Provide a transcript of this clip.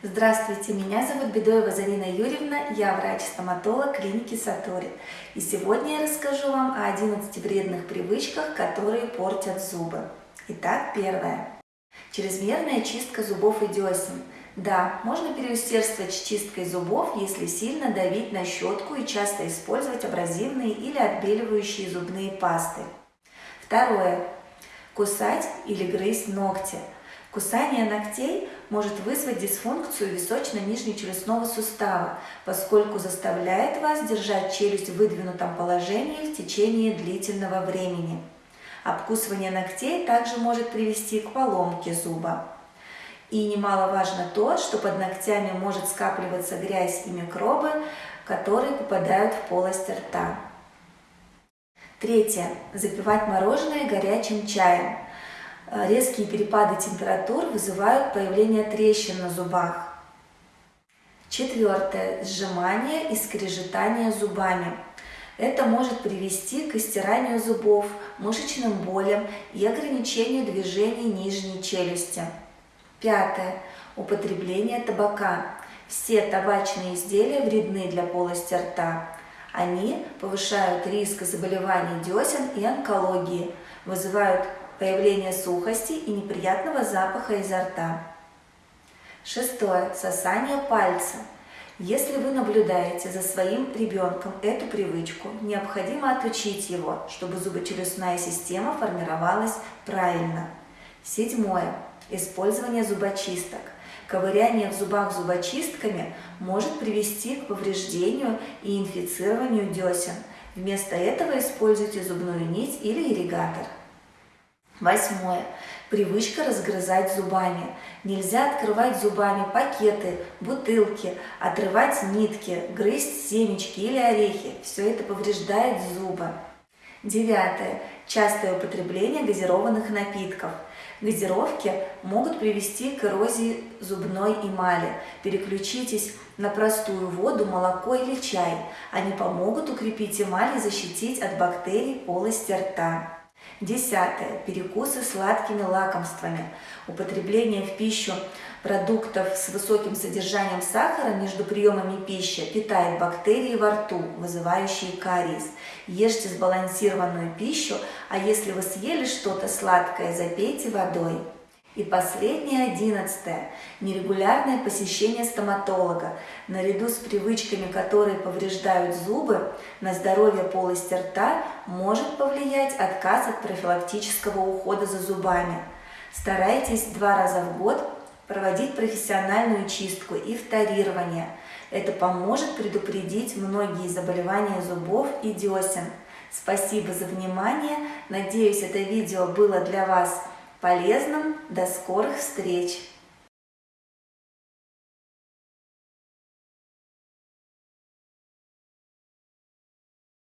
Здравствуйте, меня зовут Бедоева Зарина Юрьевна, я врач-стоматолог клиники Сатори. И сегодня я расскажу вам о 11 вредных привычках, которые портят зубы. Итак, первое. Чрезмерная чистка зубов и десен. Да, можно переусердствовать с чисткой зубов, если сильно давить на щетку и часто использовать абразивные или отбеливающие зубные пасты. Второе. Кусать или грызть ногти – Кусание ногтей может вызвать дисфункцию височно-нижнечелюстного сустава, поскольку заставляет вас держать челюсть в выдвинутом положении в течение длительного времени. Обкусывание ногтей также может привести к поломке зуба. И немаловажно то, что под ногтями может скапливаться грязь и микробы, которые попадают в полость рта. Третье. Запивать мороженое горячим чаем. Э, резкие перепады температур вызывают появление трещин на зубах. Четвертое. Сжимание и скрежетание зубами. Это может привести к истиранию зубов, мышечным болям и ограничению движений нижней челюсти. Пятое. Употребление табака. Все табачные изделия вредны для полости рта. Они повышают риск заболеваний десен и онкологии, вызывают появление сухости и неприятного запаха изо рта. Шестое. Сосание пальца. Если вы наблюдаете за своим ребенком эту привычку, необходимо отучить его, чтобы зубочелюстная система формировалась правильно. Седьмое. Использование зубочисток. Ковыряние в зубах зубочистками может привести к повреждению и инфицированию десен. Вместо этого используйте зубную нить или ирригатор. Восьмое. Привычка разгрызать зубами. Нельзя открывать зубами пакеты, бутылки, отрывать нитки, грызть семечки или орехи. Все это повреждает зубы. Девятое. Частое употребление газированных напитков. Газировки могут привести к эрозии зубной эмали. Переключитесь на простую воду, молоко или чай. Они помогут укрепить эмаль и защитить от бактерий полости рта. Десятое. Перекусы сладкими лакомствами. Употребление в пищу продуктов с высоким содержанием сахара между приемами пищи питает бактерии во рту, вызывающие кариес. Ешьте сбалансированную пищу, а если вы съели что-то сладкое, запейте водой. И последнее, одиннадцатое, нерегулярное посещение стоматолога. Наряду с привычками, которые повреждают зубы, на здоровье полости рта может повлиять отказ от профилактического ухода за зубами. Старайтесь два раза в год проводить профессиональную чистку и вторирование. Это поможет предупредить многие заболевания зубов и десен. Спасибо за внимание. Надеюсь, это видео было для вас полезным. До скорых встреч!